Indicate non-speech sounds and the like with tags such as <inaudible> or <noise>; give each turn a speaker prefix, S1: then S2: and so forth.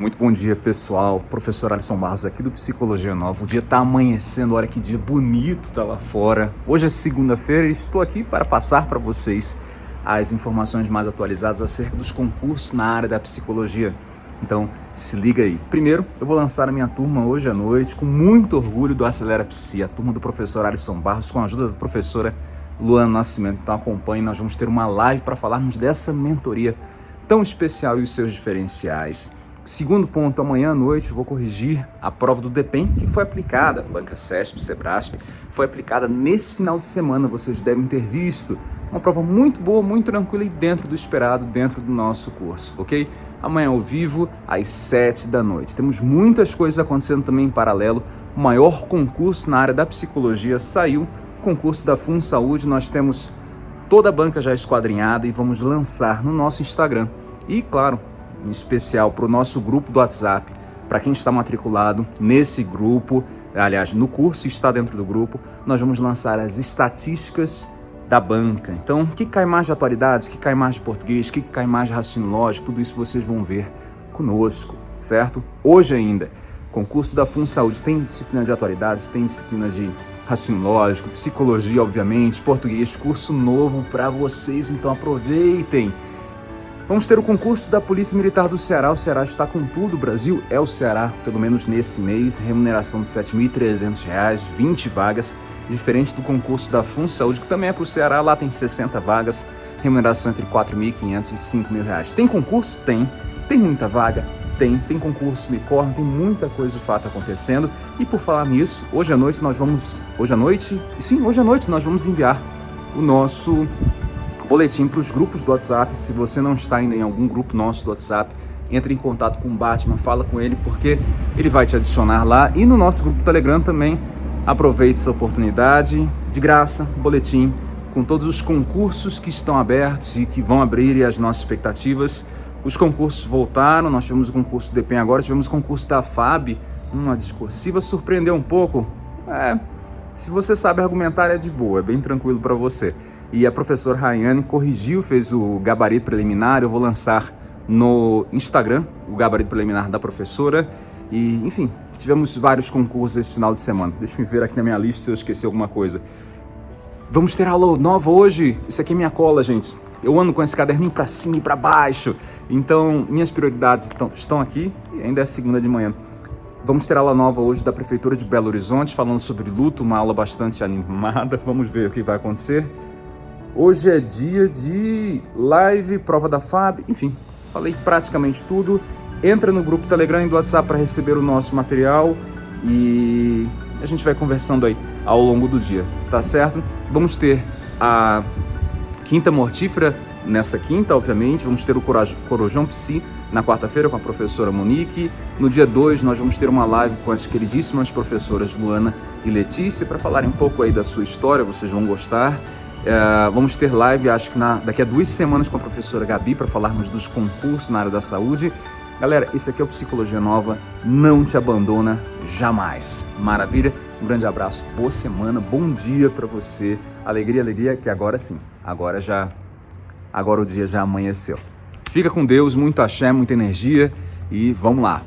S1: Muito bom dia, pessoal. Professor Alisson Barros aqui do Psicologia Nova. O dia tá amanhecendo, olha que dia bonito tá lá fora. Hoje é segunda-feira e estou aqui para passar para vocês as informações mais atualizadas acerca dos concursos na área da psicologia. Então, se liga aí. Primeiro, eu vou lançar a minha turma hoje à noite com muito orgulho do Acelera Psi, a turma do professor Alisson Barros com a ajuda da professora Luana Nascimento. Então acompanhe, nós vamos ter uma live para falarmos dessa mentoria tão especial e os seus diferenciais. Segundo ponto, amanhã à noite vou corrigir a prova do DEPEN que foi aplicada, Banca CESP, Sebrasp, foi aplicada nesse final de semana, vocês devem ter visto. Uma prova muito boa, muito tranquila e dentro do esperado, dentro do nosso curso, ok? Amanhã ao vivo, às 7 da noite. Temos muitas coisas acontecendo também em paralelo. O maior concurso na área da psicologia saiu, concurso da Fun Saúde. Nós temos toda a banca já esquadrinhada e vamos lançar no nosso Instagram. E, claro, especial para o nosso grupo do WhatsApp, para quem está matriculado nesse grupo, aliás, no curso está dentro do grupo, nós vamos lançar as estatísticas da banca. Então, o que cai mais de atualidades, o que cai mais de português, o que cai mais de raciocínio lógico, tudo isso vocês vão ver conosco, certo? Hoje ainda, concurso da Fun Saúde tem disciplina de atualidades, tem disciplina de raciocínio lógico, psicologia, obviamente, português, curso novo para vocês, então aproveitem! Vamos ter o concurso da Polícia Militar do Ceará. O Ceará está com tudo. O Brasil é o Ceará, pelo menos nesse mês. Remuneração de R$ 7.300, 20 vagas. Diferente do concurso da Fun Saúde, que também é para o Ceará. Lá tem 60 vagas. Remuneração entre R$ 4.500 e R$ 5.000. Tem concurso? Tem. Tem muita vaga? Tem. Tem concurso unicórnio, tem muita coisa de fato acontecendo. E por falar nisso, hoje à noite nós vamos... Hoje à noite? Sim, hoje à noite nós vamos enviar o nosso boletim para os grupos do WhatsApp. Se você não está ainda em algum grupo nosso do WhatsApp, entre em contato com o Batman, fala com ele, porque ele vai te adicionar lá. E no nosso grupo Telegram também, aproveite essa oportunidade, de graça, boletim, com todos os concursos que estão abertos e que vão abrir e as nossas expectativas. Os concursos voltaram, nós tivemos o concurso do DEPEN agora, tivemos o concurso da FAB, uma discursiva, surpreendeu um pouco. É, se você sabe argumentar é de boa, é bem tranquilo para você e a professora Rayane corrigiu, fez o gabarito preliminar, eu vou lançar no Instagram, o gabarito preliminar da professora, e enfim, tivemos vários concursos esse final de semana. Deixa eu ver aqui na minha lista se eu esqueci alguma coisa. Vamos ter aula nova hoje? Isso aqui é minha cola, gente. Eu ando com esse caderninho para cima e para baixo. Então, minhas prioridades estão, aqui e ainda é segunda de manhã. Vamos ter aula nova hoje da Prefeitura de Belo Horizonte, falando sobre luto, uma aula bastante animada. <laughs> Vamos ver o que vai acontecer. Hoje é dia de live, prova da FAB, enfim, falei praticamente tudo. Entra no grupo Telegram e do WhatsApp para receber o nosso material e a gente vai conversando aí ao longo do dia, tá certo? Vamos ter a quinta mortífera nessa quinta, obviamente. Vamos ter o Corojão Psi na quarta-feira com a professora Monique. No dia 2 nós vamos ter uma live com as queridíssimas professoras Luana e Letícia para falarem um pouco aí da sua história, vocês vão gostar. É, vamos ter live, acho que na, daqui a duas semanas com a professora Gabi para falarmos dos concursos na área da saúde. Galera, esse aqui é o Psicologia Nova, não te abandona jamais. Maravilha? Um grande abraço, boa semana, bom dia para você. Alegria, alegria, que agora sim, agora já, agora o dia já amanheceu. Fica com Deus, muito axé, muita energia e vamos lá.